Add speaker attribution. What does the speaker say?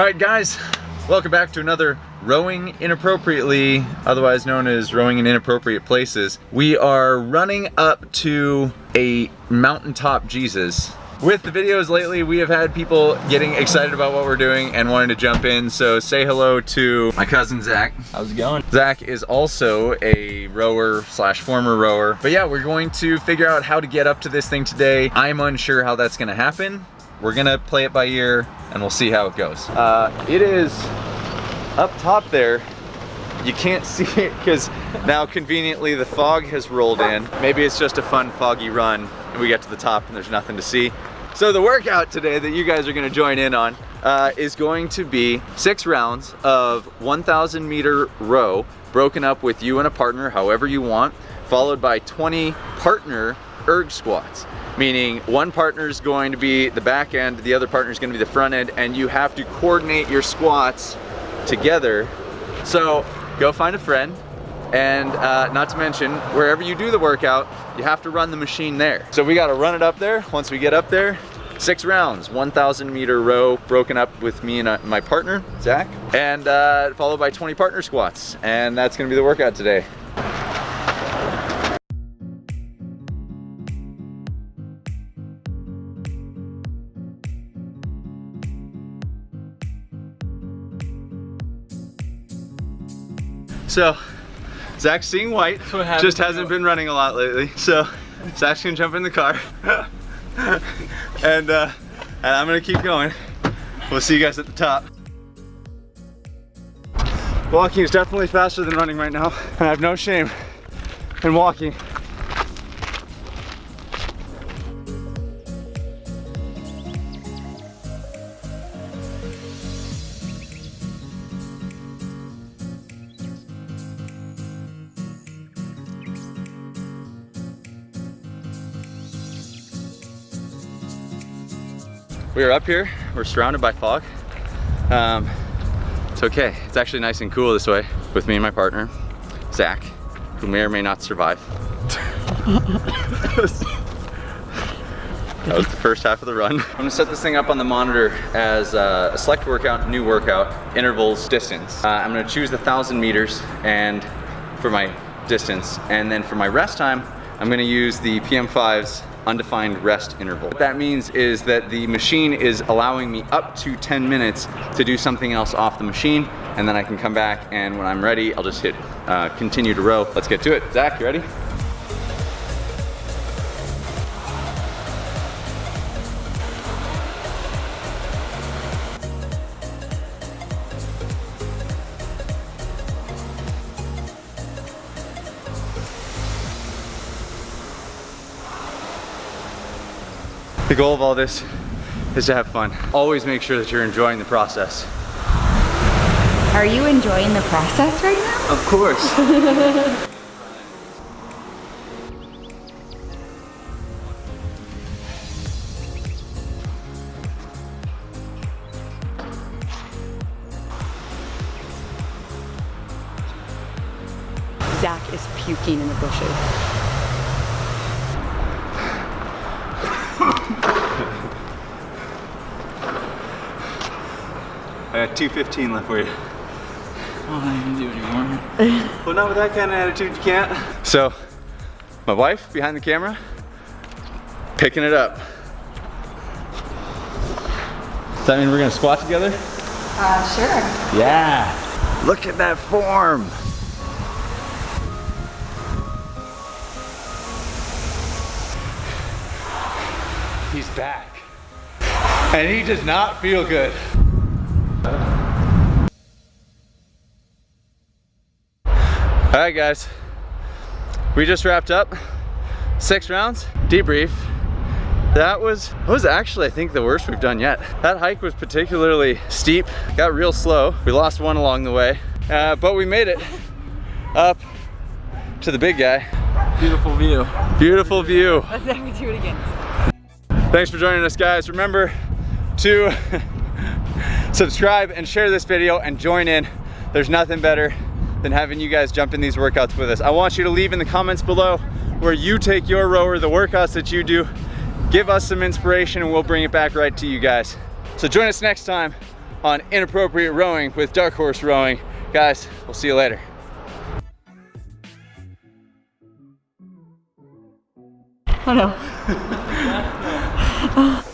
Speaker 1: All right, guys, welcome back to another Rowing Inappropriately, otherwise known as Rowing in Inappropriate Places. We are running up to a mountaintop Jesus. With the videos lately, we have had people getting excited about what we're doing and wanting to jump in, so say hello to my cousin Zach.
Speaker 2: How's it going?
Speaker 1: Zach is also a rower slash former rower. But yeah, we're going to figure out how to get up to this thing today. I'm unsure how that's gonna happen. We're gonna play it by ear and we'll see how it goes. Uh, it is up top there. You can't see it because now conveniently the fog has rolled in. Maybe it's just a fun foggy run and we get to the top and there's nothing to see. So the workout today that you guys are gonna join in on uh, is going to be six rounds of 1,000 meter row broken up with you and a partner, however you want, followed by 20 partner erg squats meaning one partner is going to be the back end, the other partner is going to be the front end, and you have to coordinate your squats together. So go find a friend, and uh, not to mention, wherever you do the workout, you have to run the machine there. So we got to run it up there. Once we get up there, six rounds, 1,000 meter row broken up with me and uh, my partner, Zach, and uh, followed by 20 partner squats. And that's gonna be the workout today. So, Zach's seeing white, just hasn't been running a lot lately. So, Zach's gonna jump in the car. and, uh, and I'm gonna keep going. We'll see you guys at the top. Walking is definitely faster than running right now, and I have no shame in walking. We are up here, we're surrounded by fog. Um, it's okay, it's actually nice and cool this way with me and my partner, Zach, who may or may not survive. That was the first half of the run. I'm gonna set this thing up on the monitor as uh, a select workout, new workout, intervals, distance. Uh, I'm gonna choose the 1,000 meters and for my distance, and then for my rest time, I'm gonna use the PM5's undefined rest interval. What that means is that the machine is allowing me up to 10 minutes to do something else off the machine, and then I can come back and when I'm ready, I'll just hit uh, continue to row. Let's get to it. Zach, you ready? The goal of all this is to have fun. Always make sure that you're enjoying the process.
Speaker 3: Are you enjoying the process right now?
Speaker 1: Of course.
Speaker 3: Zach is puking in the bushes.
Speaker 1: I got 215 left for you.
Speaker 2: Oh, I can do anymore.
Speaker 1: Well, not with that kind of attitude, you can't. So, my wife behind the camera, picking it up. Does that mean we're gonna squat together?
Speaker 3: Uh, sure.
Speaker 1: Yeah. Look at that form. He's back. And he does not feel good. All right, guys. We just wrapped up six rounds, debrief. That was, that was actually, I think, the worst we've done yet. That hike was particularly steep, got real slow. We lost one along the way, uh, but we made it up to the big guy.
Speaker 2: Beautiful view.
Speaker 1: Beautiful view.
Speaker 3: Let's never do it again.
Speaker 1: Thanks for joining us, guys. Remember to subscribe and share this video and join in. There's nothing better than having you guys jump in these workouts with us. I want you to leave in the comments below where you take your rower, the workouts that you do. Give us some inspiration and we'll bring it back right to you guys. So join us next time on Inappropriate Rowing with Dark Horse Rowing. Guys, we'll see you later.
Speaker 3: Hello.